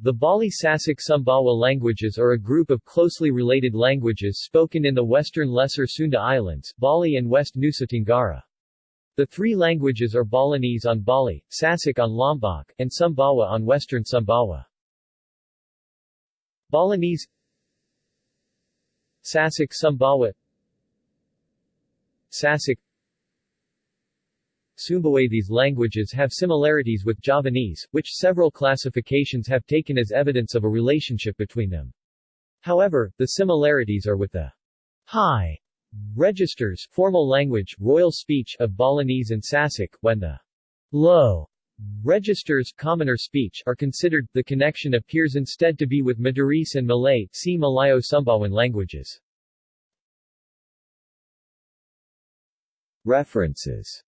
The Bali Sasak Sumbawa languages are a group of closely related languages spoken in the western Lesser Sunda Islands, Bali and West Nusa Tenggara. The three languages are Balinese on Bali, Sasak on Lombok, and Sumbawa on western Sumbawa. Balinese Sasak Sumbawa Sasak Sumbawa These languages have similarities with Javanese, which several classifications have taken as evidence of a relationship between them. However, the similarities are with the high registers formal language, royal speech of Balinese and Sasak, when the low registers commoner speech are considered, the connection appears instead to be with Madurese and Malay see Malayo-Sumbawan languages. References